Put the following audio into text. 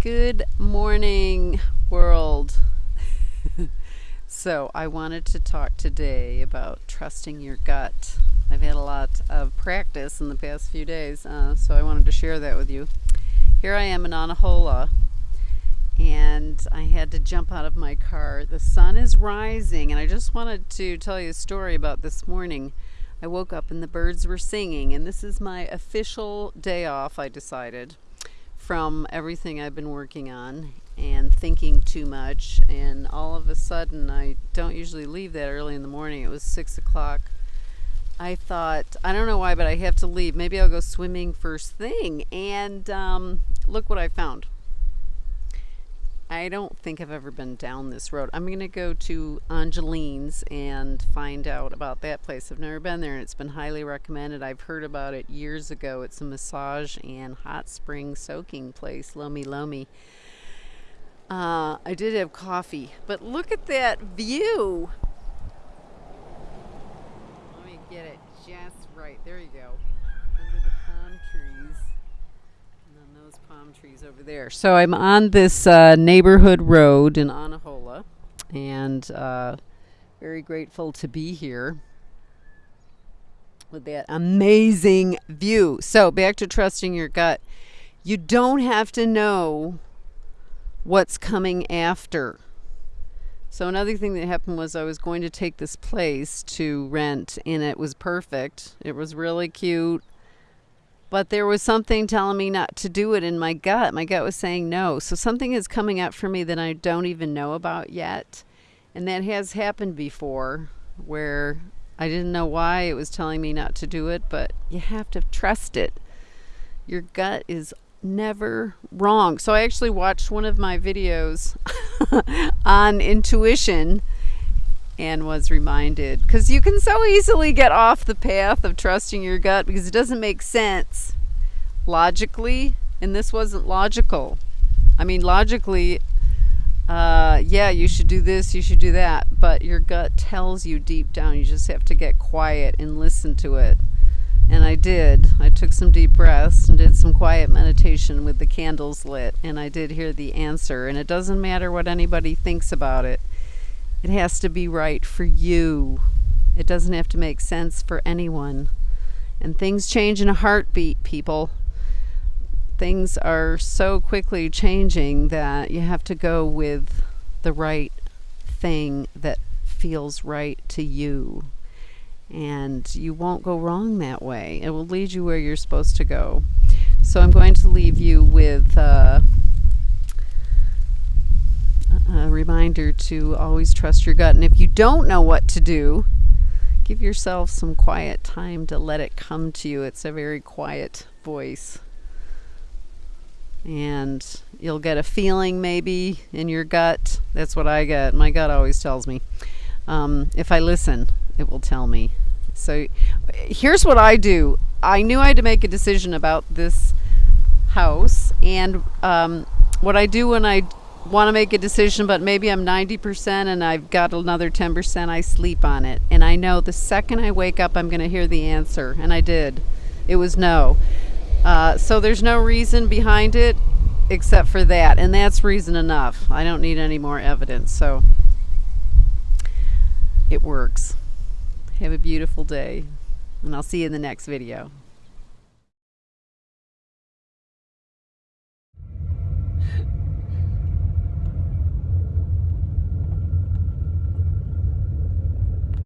Good morning, world. so, I wanted to talk today about trusting your gut. I've had a lot of practice in the past few days, uh, so I wanted to share that with you. Here I am in Anahola, and I had to jump out of my car. The sun is rising, and I just wanted to tell you a story about this morning. I woke up and the birds were singing, and this is my official day off, I decided from everything I've been working on and thinking too much. And all of a sudden, I don't usually leave that early in the morning. It was six o'clock. I thought, I don't know why, but I have to leave. Maybe I'll go swimming first thing. And um, look what I found. I don't think I've ever been down this road. I'm going to go to Angeline's and find out about that place. I've never been there and it's been highly recommended. I've heard about it years ago. It's a massage and hot spring soaking place, Lomi Lomi. Uh, I did have coffee, but look at that view. Let me get it just right. There you go. Under the palm trees those palm trees over there. So I'm on this uh, neighborhood road in Anahola, and uh, very grateful to be here with that amazing view. So back to trusting your gut. You don't have to know what's coming after. So another thing that happened was I was going to take this place to rent and it was perfect. It was really cute but there was something telling me not to do it in my gut. My gut was saying no. So something is coming up for me that I don't even know about yet. And that has happened before where I didn't know why it was telling me not to do it, but you have to trust it. Your gut is never wrong. So I actually watched one of my videos on intuition and was reminded. Because you can so easily get off the path of trusting your gut because it doesn't make sense logically and this wasn't logical. I mean logically uh, yeah you should do this you should do that but your gut tells you deep down you just have to get quiet and listen to it. And i did. I took some deep breaths and did some quiet meditation with the candles lit and i did hear the answer and it doesn't matter what anybody thinks about it it has to be right for you. It doesn't have to make sense for anyone. And things change in a heartbeat, people. Things are so quickly changing that you have to go with the right thing that feels right to you. And you won't go wrong that way. It will lead you where you're supposed to go. So I'm going to leave you with. Uh, a reminder to always trust your gut. And if you don't know what to do, give yourself some quiet time to let it come to you. It's a very quiet voice. And you'll get a feeling maybe in your gut. That's what I get. My gut always tells me. Um, if I listen, it will tell me. So here's what I do. I knew I had to make a decision about this house. And um, what I do when I want to make a decision, but maybe I'm 90% and I've got another 10%, I sleep on it. And I know the second I wake up, I'm going to hear the answer. And I did. It was no. Uh, so there's no reason behind it except for that. And that's reason enough. I don't need any more evidence. So it works. Have a beautiful day. And I'll see you in the next video.